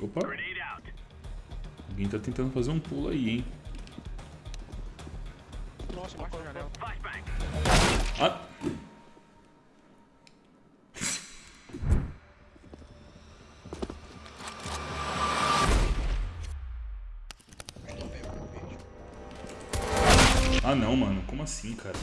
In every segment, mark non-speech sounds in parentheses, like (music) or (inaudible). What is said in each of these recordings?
Opa. Alguém tá tentando fazer um pulo aí, hein? Nossa, embaixo da janela. Ah. Ah não, mano. Como assim, cara?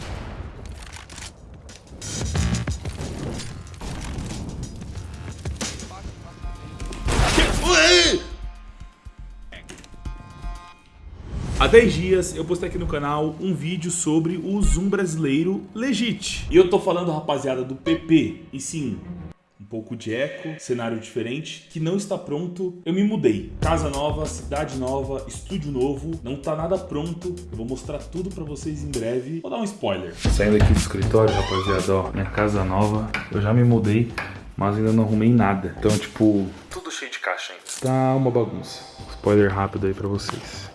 Há 10 dias eu postei aqui no canal um vídeo sobre o Zoom brasileiro Legit. E eu tô falando, rapaziada, do PP. E sim, um pouco de eco, cenário diferente, que não está pronto. Eu me mudei. Casa nova, cidade nova, estúdio novo, não tá nada pronto. Eu vou mostrar tudo pra vocês em breve. Vou dar um spoiler. Saindo aqui do escritório, rapaziada, ó, minha casa nova. Eu já me mudei, mas ainda não arrumei nada. Então, tipo, tudo cheio de caixa ainda. Tá uma bagunça. Spoiler rápido aí pra vocês.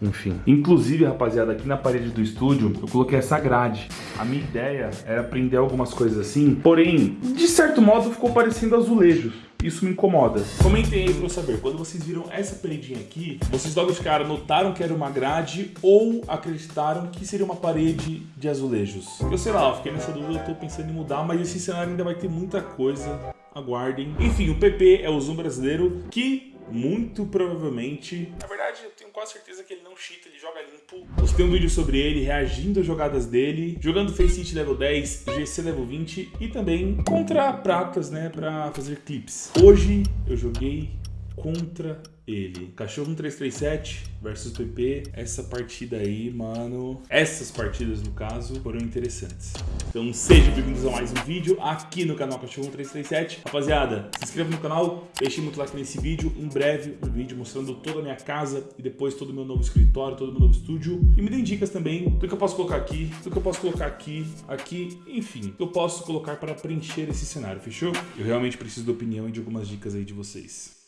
Enfim. Inclusive, rapaziada, aqui na parede do estúdio, eu coloquei essa grade. A minha ideia era prender algumas coisas assim, porém, de certo modo, ficou parecendo azulejos. Isso me incomoda. Comentem aí pra eu saber, quando vocês viram essa paredinha aqui, vocês logo de cara notaram que era uma grade ou acreditaram que seria uma parede de azulejos? Eu sei lá, eu fiquei nessa dúvida, eu tô pensando em mudar, mas esse cenário ainda vai ter muita coisa. Aguardem. Enfim, o PP é o Zoom brasileiro que muito provavelmente... Na verdade, eu tenho quase certeza que ele não cheata, ele joga limpo. Postei um vídeo sobre ele, reagindo às jogadas dele, jogando Face Hit level 10, GC level 20 e também contra pratas, né, pra fazer clips. Hoje eu joguei contra ele. Cachorro 1337 versus PP. Essa partida aí, mano... Essas partidas, no caso, foram interessantes. Então sejam bem-vindos a mais um vídeo aqui no canal Cachorro 1337. Rapaziada, se inscreva no canal, deixe muito like nesse vídeo. Em breve, um vídeo mostrando toda a minha casa e depois todo o meu novo escritório, todo o meu novo estúdio. E me deem dicas também do que eu posso colocar aqui, do que eu posso colocar aqui, aqui, enfim. Eu posso colocar para preencher esse cenário, fechou? Eu realmente preciso da opinião e de algumas dicas aí de vocês.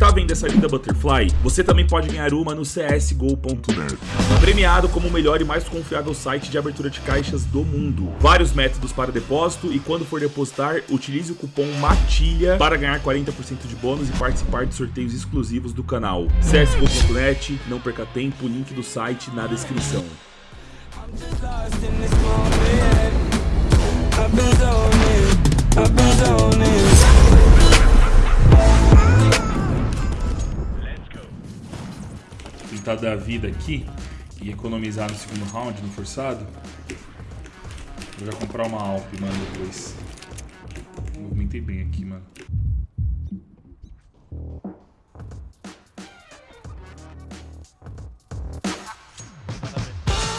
Está vendo essa linda Butterfly? Você também pode ganhar uma no csgo.net. Premiado como o melhor e mais confiável site de abertura de caixas do mundo. Vários métodos para depósito e quando for depositar, utilize o cupom MATILHA para ganhar 40% de bônus e participar de sorteios exclusivos do canal. csgo.net, não perca tempo, link do site na descrição. I've been zoning, I've been zoning. Tentar dar vida aqui e economizar no segundo round, no forçado. Vou já comprar uma Alp, mano, depois. Movimentei bem aqui, mano.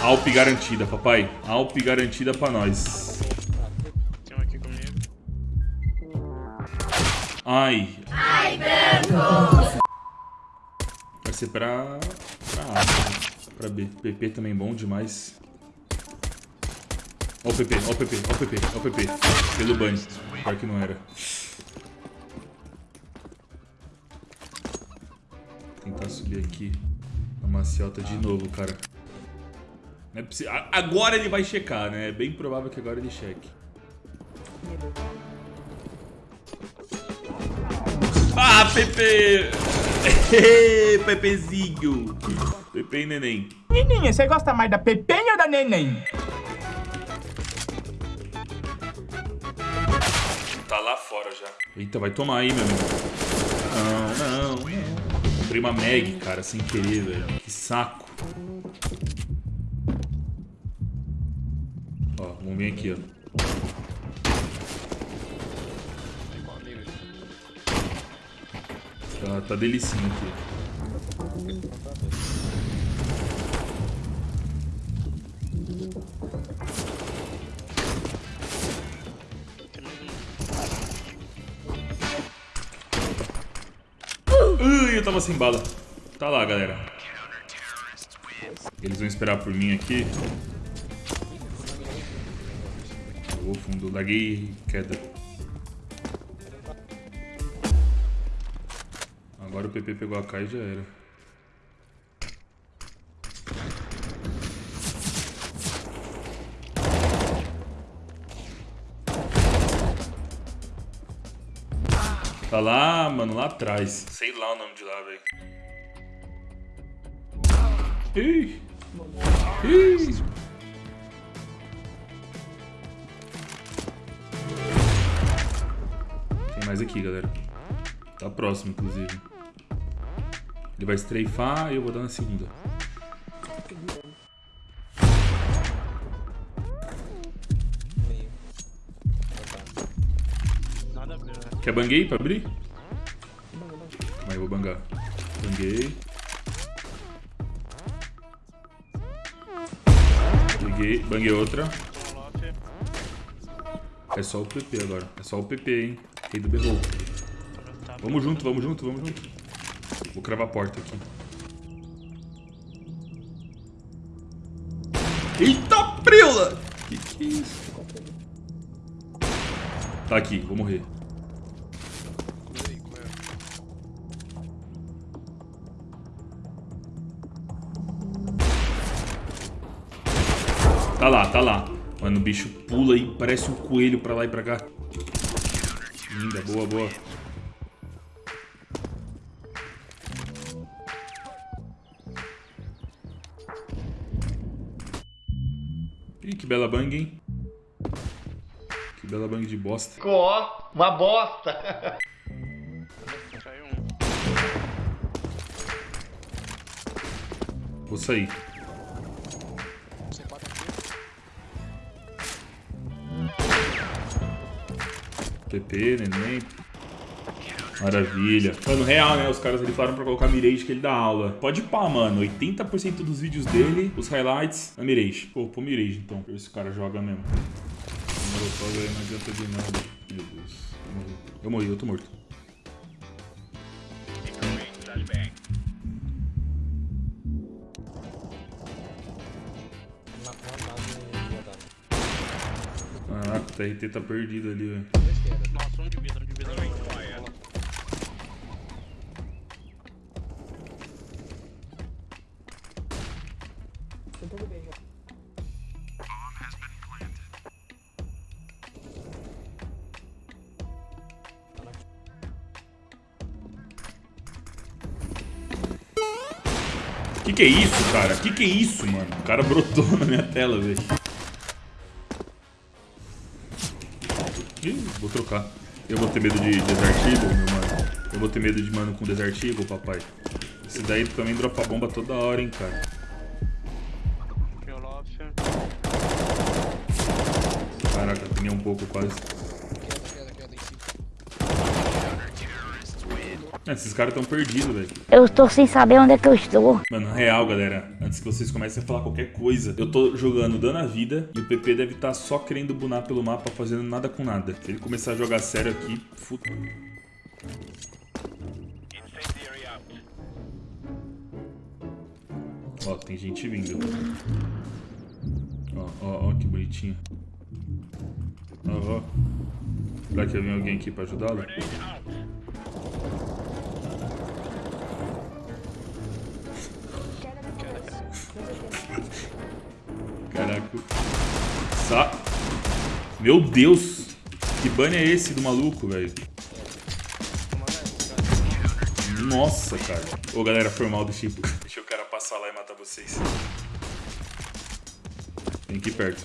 Alp garantida, papai. Alp garantida pra nós. Tem um aqui comigo. Ai. Ai, Beto! Vai ser pra... A, né? pra B. PP também bom demais. Ó o PP, ó o PP, ó o PP, ó o PP. Pelo banho. Pior que não era. Vou tentar subir aqui. Na maciota de novo, cara. É. A- Agora ele vai checar, né? É bem provável que agora ele cheque. Ah, Pepe! Pepezinho! Pepe e neném. Nininha, você gosta mais da Pepenha ou da Neném? Tá lá fora já. Eita, vai tomar aí, meu amigo. Não, não, não. Comprei uma Meg, cara, sem querer, velho. Que saco. Ó, vamos vir aqui, ó. Tá, tá delicinho aqui. Ui, eu tava sem bala. Tá lá, galera. Eles vão esperar por mim aqui. Vou fundo, laguei queda. PP pegou a K e já era. Tá lá, mano, lá atrás. Sei lá o nome de lá, velho. Ih. Ih. Tem mais aqui, galera. Tá próximo, inclusive. Ele vai estreifar e eu vou dar na segunda. Quer banguei pra abrir? Mas eu vou bangar. Banguei. Liguei, banguei outra. É só o PP agora. É só o PP, hein? Rei do berrou. Vamos junto, vamos junto, vamos junto. Vou cravar a porta aqui. Eita, prila! Que que é isso? Tá aqui, vou morrer. Tá lá, tá lá. Mano, o bicho pula e parece um coelho pra lá e pra cá. Linda, boa, boa. Bela bang, hein? Que bela bang de bosta. Ó, uma bosta. Caiu um. Vou sair. PP, neném. Maravilha. Mano, real, né? Os caras ali falaram pra colocar Mirage que ele dá aula. Pode pá, mano. 80% dos vídeos dele, os highlights, é Mirage. Pô, pô Mirage então. Ver se o cara joga mesmo. Não adianta de nada. Meu Deus. Eu morri. Eu morri, eu tô morto. Caraca, o TRT tá perdido ali, velho. Que é isso, cara? Que que é isso, mano? O cara brotou na minha tela, velho. Ih, vou trocar. Eu vou ter medo de Desert Eagle, meu mano. Eu vou ter medo de mano com Desert Eagle, papai. Esse daí também dropa bomba toda hora, hein, cara. Caraca, apanhei um pouco quase. É, esses caras tão perdidos, velho. Eu estou sem saber onde é que eu estou. Mano, real, galera. Antes que vocês comecem a falar qualquer coisa, eu tô jogando dando a vida e o PP deve estar só querendo bunar pelo mapa, fazendo nada com nada. Se ele começar a jogar sério aqui, puta. Ó, tem gente vindo. Ó, ó, ó, que bonitinho. Ó, ó. Será que vem alguém aqui pra ajudá-lo? Sa... Meu Deus! Que banho é esse do maluco, velho? Nossa, cara. Ô, galera, foi mal, deixa eu... (laughs) deixa o cara passar lá e matar vocês. Vem aqui perto.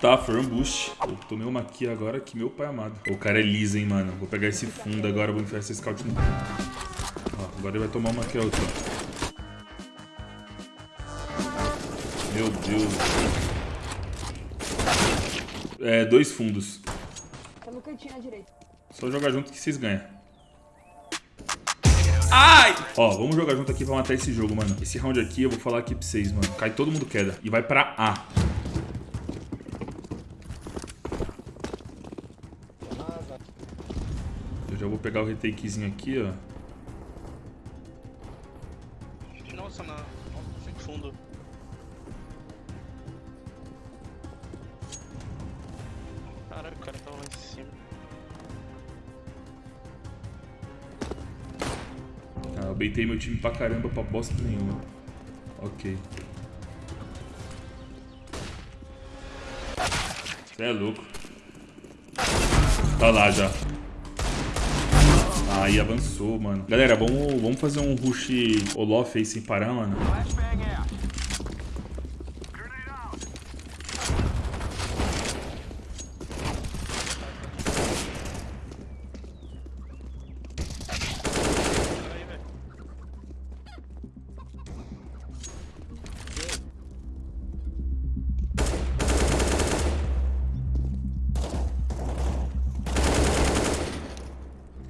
Tá, foi um boost. Eu tomei uma aqui agora que meu pai amado. O cara é liso, hein, mano. Vou pegar esse fundo agora, vou enfiar esse scout no... Ó, agora ele vai tomar uma aqui, outra. Meu Deus. É, dois fundos. Tá no cantinho à direita. Só jogar junto que vocês ganham. Ai! Ó, vamos jogar junto aqui pra matar esse jogo, mano. Esse round aqui, eu vou falar aqui pra vocês, mano. Cai todo mundo queda. E vai pra A. Eu já vou pegar o retakezinho aqui, ó. Nossa, na. Nossa, sem fundo. Caralho, o cara tava lá em cima. Ah, eu beitei meu time pra caramba pra bosta nenhuma. Ok. Você é louco. Tá lá já. Aí avançou, mano. Galera, vamos, vamos fazer um rush Olof aí sem parar, mano. Aí, velho.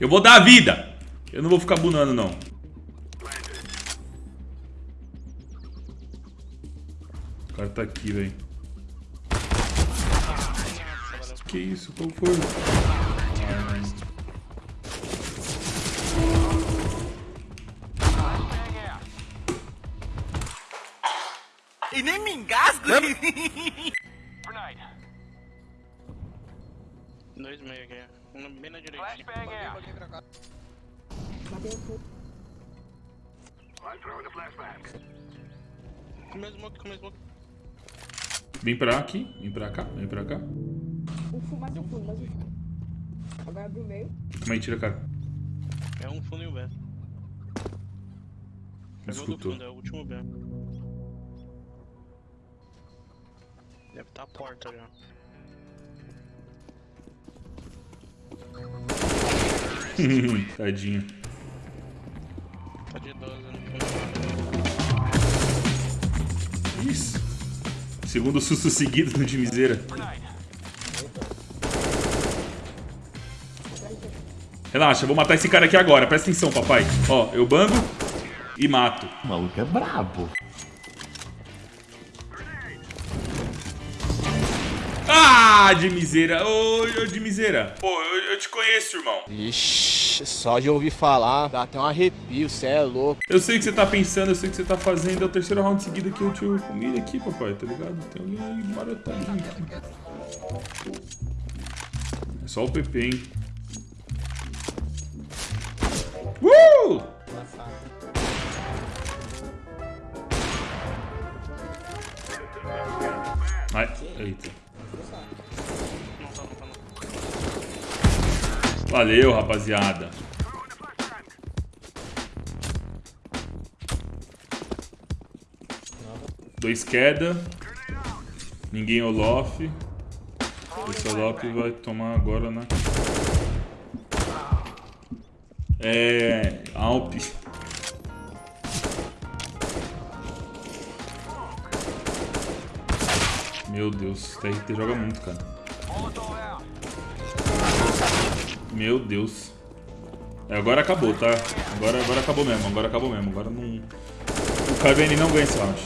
Eu vou dar a vida. Eu não vou ficar bunando, não. O cara tá aqui, velho. Que isso? Qual foi? E nem me engasgo. (laughs) Dois meio aqui. Um bem na direita. Comeu smoke, comeu smoke. Vem pra aqui, vem pra cá, vem pra cá. Um fundo, mais um fundo, mais um fundo. Agora abre o meio. Calma aí, tira a cara. É um fundo e um B. Pegou do escutou. fundo, é o último B. Deve estar a porta já. (laughs) Tadinho. De 12 no fundo. Isso. Segundo susto seguido no de miseira. Relaxa, eu vou matar esse cara aqui agora. Presta atenção, papai. Ó, eu bango e mato. O maluco é brabo. Ah, de miseira. Ô, ô, de miseira. Pô, eu, eu te conheço, irmão. Ixi, só de ouvir falar, dá até um arrepio, cê é louco. Eu sei o que você tá pensando, eu sei o que você tá fazendo. É o terceiro round seguido que eu te comi aqui, papai, tá ligado? Tem alguém aí marotadinho aqui. É só o PP, hein? Uh! Ai, eita. Valeu, rapaziada. Dois queda. Ninguém Olof. Esse Olof vai tomar agora, né? É. Alp. Meu Deus, TRT joga muito, cara. Meu Deus. É, agora acabou, tá? Agora, agora acabou mesmo, agora acabou mesmo. Agora não. O KVN não ganha esse round.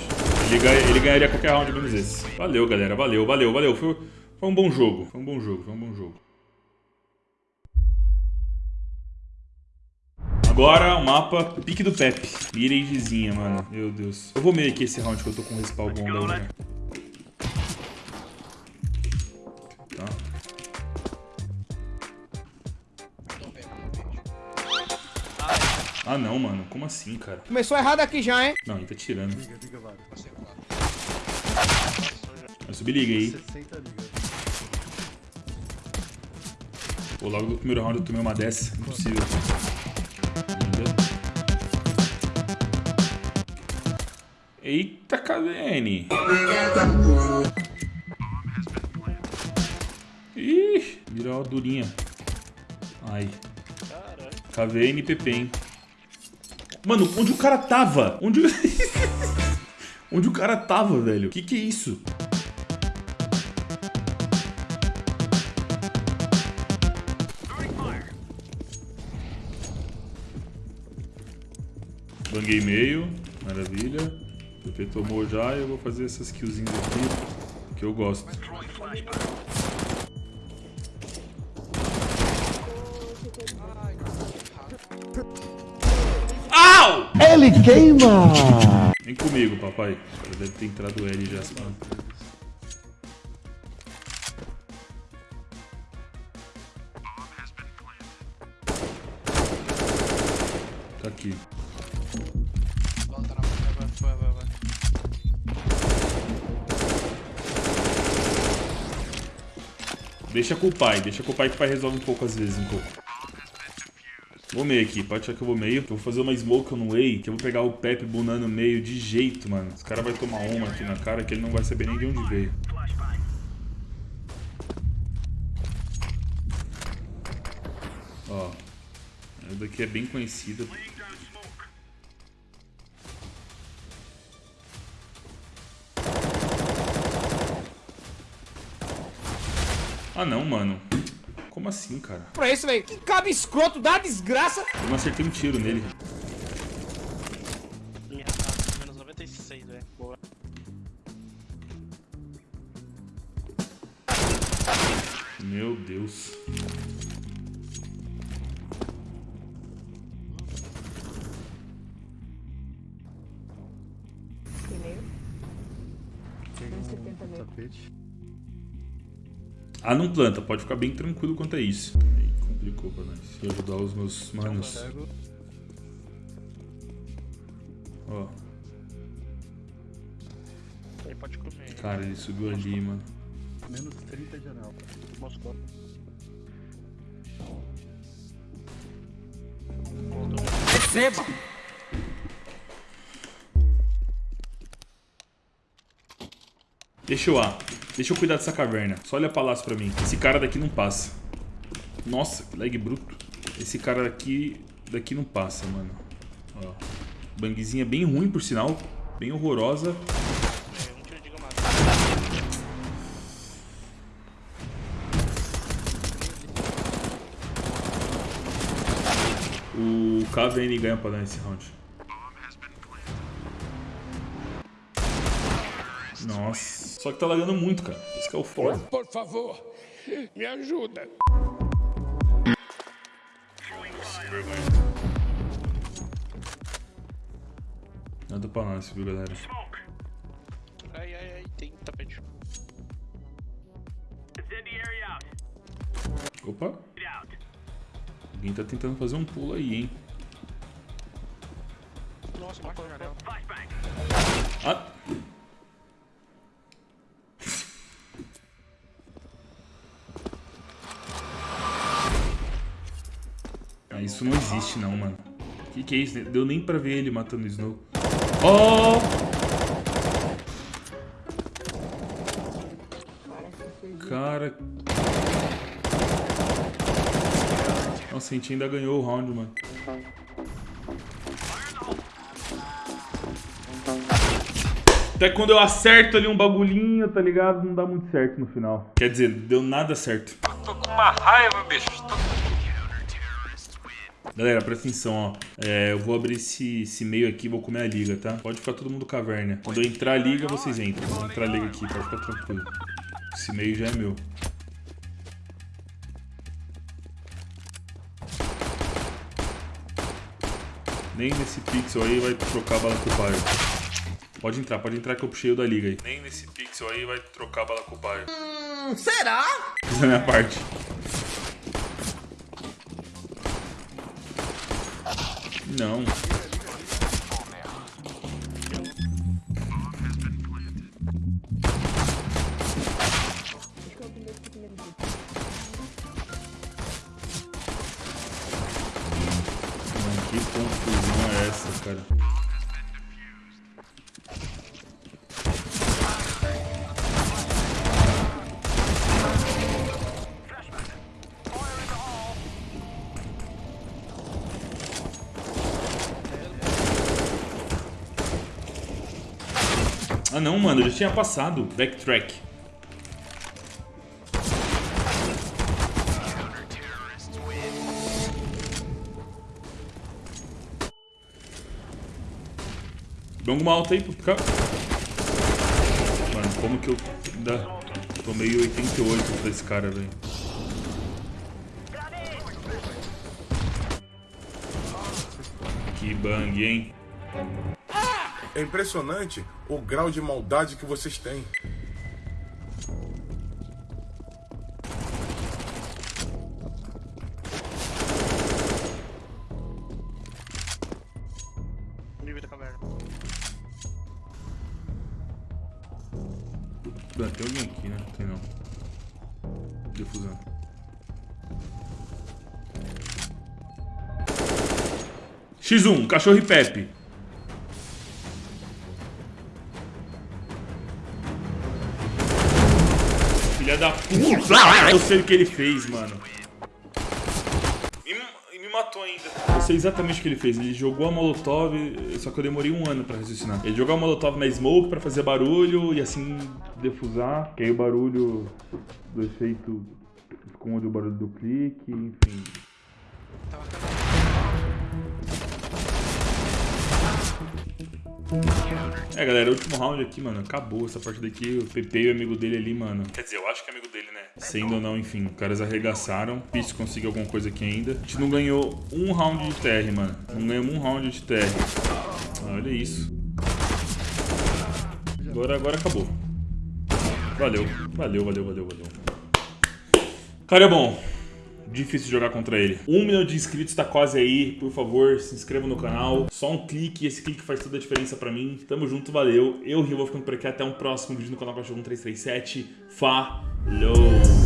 Ele, ganha, ele ganharia qualquer round menos esse. Valeu, galera. Valeu, valeu, valeu. Foi, foi um bom jogo. Foi um bom jogo, foi um bom jogo. Agora o mapa Pique do Pepe. Miragezinha, mano. Meu Deus. Eu vou meio aqui esse round que eu tô com respawn bom, galera. Ah não, mano. Como assim, cara? Começou errado aqui já, hein? Não, ele tá tirando. Vai subir liga aí. Pô, logo no primeiro round eu tomei uma dessa. Impossível. Liga. Eita, KVN. Ih, virou uma durinha. Ai. Caralho. KVN e PP, hein? Mano, onde o cara tava? Onde... o- (laughs) onde o cara tava, velho? Que que é isso? Banguei meio. Maravilha. O PP tomou já e eu vou fazer essas killzinhas aqui que eu gosto. Ele queima! Vem comigo, papai. Cara deve ter entrado L já. mano. Tá aqui. Deixa com o pai, deixa com o pai que o pai resolve um pouco às vezes, um pouco. Vou meio aqui, pode achar que eu vou meio. Eu vou fazer uma smoke no way, que eu vou pegar o Pepe bunando meio de jeito, mano. Esse cara vai tomar uma aqui na cara que ele não vai saber nem de onde veio. Ó. Essa daqui é bem conhecida. Ah não, mano. Como assim, cara? Pra isso, velho. Que cabo escroto da desgraça. Eu não acertei um tiro nele. Ah, não planta, pode ficar bem tranquilo quanto a isso. Aí complicou pra nós. Deixa eu ajudar os meus manos. Ó, Aí pode comer. cara, ele subiu ali, mano. Moscou. Receba. Deixa eu A. Deixa eu cuidar dessa caverna. Só olha palácio pra mim. Esse cara daqui não passa. Nossa, que lag bruto. Esse cara daqui, daqui não passa, mano. Ó. Bangzinha bem ruim, por sinal. Bem horrorosa. O KVN ganha pra dar esse round. Nossa. Só que tá lagando muito, cara. Esse que é o foda. Por favor, me ajuda. Nada pra nós, viu, galera? Ai, ai, ai, tem tapete. Opa. Alguém tá tentando fazer um pulo aí, hein? Nossa, matou a janela. Ah! Ah, isso não existe não, mano. Que que é isso? Deu nem pra ver ele matando o Snow. Oh! Cara... Nossa, a gente ainda ganhou o round, mano. Até quando eu acerto ali um bagulhinho, tá ligado? Não dá muito certo no final. Quer dizer, deu nada certo. Tô com uma raiva, bicho. Tô... Galera, presta atenção, ó. É, eu vou abrir esse, esse meio aqui e vou comer a liga, tá? Pode ficar todo mundo caverna. Quando eu entrar a liga, vocês entram. Vou entrar a liga aqui, pode ficar tranquilo. Esse meio já é meu. Nem nesse pixel aí vai trocar a bala com o pai. Pode entrar, pode entrar que eu puxei o da liga aí. Nem nesse pixel aí vai trocar a bala com o pai. Hum, será? Fiz a minha parte. Não. Que confusão é essa, cara? Mano, eu já tinha passado. Backtrack. Dá alguma alta aí pra ficar. Mano, como que eu ainda tomei 88 pra esse cara, velho? Que bang, hein? É impressionante o grau de maldade que vocês têm. Livre da caverna. Tem alguém aqui, né? Tem não. Defusão. X1, cachorro e Pepe. Filha da puta! Eu sei o que ele fez, mano. E me matou ainda. Eu sei exatamente o que ele fez. Ele jogou a Molotov, só que eu demorei um ano pra raciocinar. Ele jogou a Molotov na Smoke pra fazer barulho e assim defusar. Que aí o barulho do efeito esconde o barulho do clique, enfim. Tava É, galera, o último round aqui, mano, acabou essa partida aqui. O PP e o amigo dele ali, mano. Quer dizer, eu acho que é amigo dele, né? Sendo ou não, enfim, os caras arregaçaram. Difícil conseguir alguma coisa aqui ainda. A gente não ganhou um round de TR, mano. Não ganhamos um round de TR. Ah, olha isso. Agora, agora acabou. Valeu, valeu, valeu, valeu, valeu. Cara, é bom. Difícil jogar contra ele. Um milhão de inscritos tá quase aí. Por favor, se inscreva no canal. Só um clique, esse clique faz toda a diferença pra mim. Tamo junto, valeu. Eu, Rio, vou ficando por aqui. Até um próximo vídeo no canal Cachorro 1337. Falou!